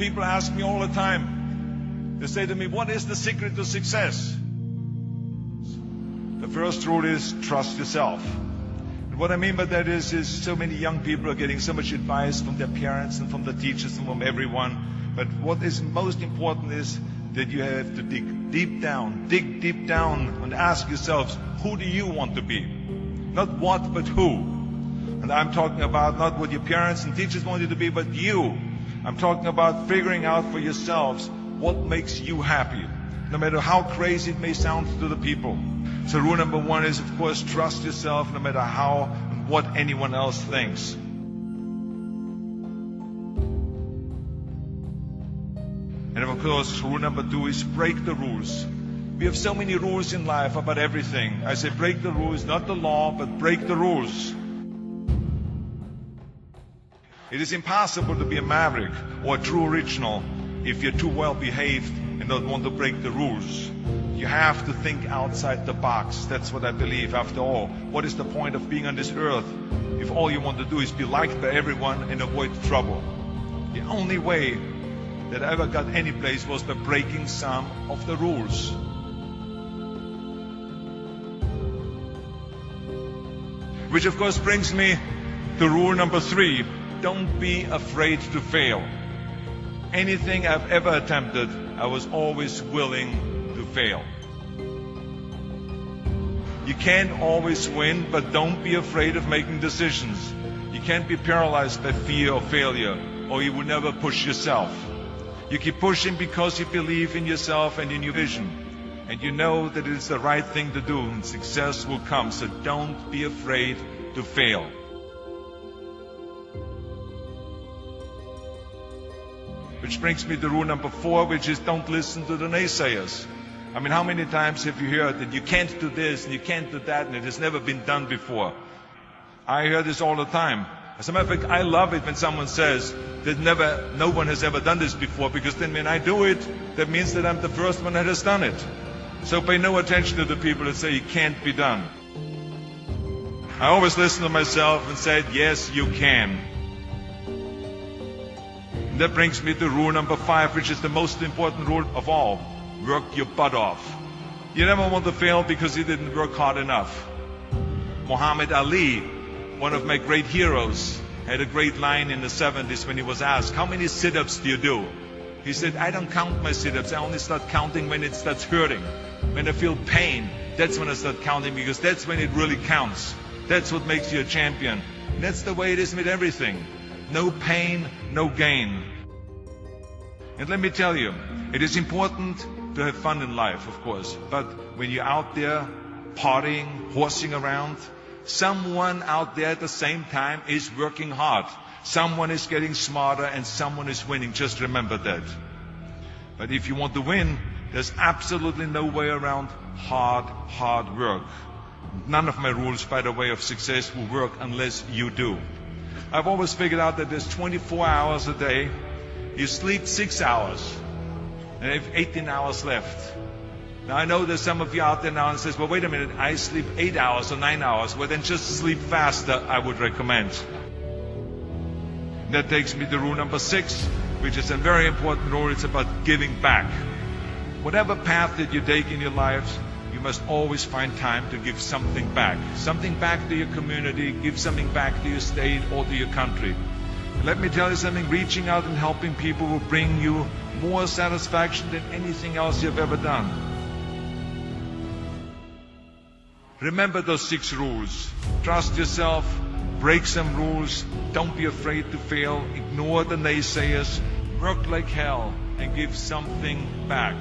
People ask me all the time. They say to me, what is the secret to success? The first rule is trust yourself. And what I mean by that is, is so many young people are getting so much advice from their parents and from the teachers and from everyone. But what is most important is that you have to dig deep down, dig deep down and ask yourselves, who do you want to be? Not what, but who. And I'm talking about not what your parents and teachers want you to be, but you. I'm talking about figuring out for yourselves what makes you happy, no matter how crazy it may sound to the people. So rule number one is, of course, trust yourself no matter how and what anyone else thinks. And of course, rule number two is break the rules. We have so many rules in life about everything. I say break the rules, not the law, but break the rules. It is impossible to be a maverick or a true original if you're too well behaved and don't want to break the rules. You have to think outside the box. That's what I believe. After all, what is the point of being on this earth if all you want to do is be liked by everyone and avoid trouble? The only way that I ever got any place was by breaking some of the rules. Which of course brings me to rule number three. Don't be afraid to fail. Anything I've ever attempted, I was always willing to fail. You can't always win, but don't be afraid of making decisions. You can't be paralyzed by fear of failure, or you will never push yourself. You keep pushing because you believe in yourself and in your vision. And you know that it is the right thing to do, and success will come. So don't be afraid to fail. Which brings me to rule number four, which is don't listen to the naysayers. I mean, how many times have you heard that you can't do this and you can't do that and it has never been done before? I hear this all the time. As a matter of fact, I love it when someone says that never, no one has ever done this before because then when I do it, that means that I'm the first one that has done it. So pay no attention to the people that say it can't be done. I always listen to myself and say, yes, you can. That brings me to rule number five, which is the most important rule of all work your butt off. You never want to fail because you didn't work hard enough. Muhammad Ali, one of my great heroes, had a great line in the 70s when he was asked, How many sit ups do you do? He said, I don't count my sit ups. I only start counting when it starts hurting. When I feel pain, that's when I start counting because that's when it really counts. That's what makes you a champion. And that's the way it is with everything. No pain, no gain. And let me tell you, it is important to have fun in life, of course. But when you're out there partying, horsing around, someone out there at the same time is working hard. Someone is getting smarter and someone is winning. Just remember that. But if you want to win, there's absolutely no way around hard, hard work. None of my rules, by the way, of success will work unless you do. I've always figured out that there's 24 hours a day. You sleep six hours and have 18 hours left. Now I know there's some of you out there now and says, well, wait a minute, I sleep eight hours or nine hours. Well, then just sleep faster, I would recommend. That takes me to rule number six, which is a very important rule. It's about giving back. Whatever path that you take in your lives, you must always find time to give something back. Something back to your community, give something back to your state or to your country. Let me tell you something, reaching out and helping people will bring you more satisfaction than anything else you've ever done. Remember those six rules. Trust yourself, break some rules, don't be afraid to fail, ignore the naysayers, work like hell, and give something back.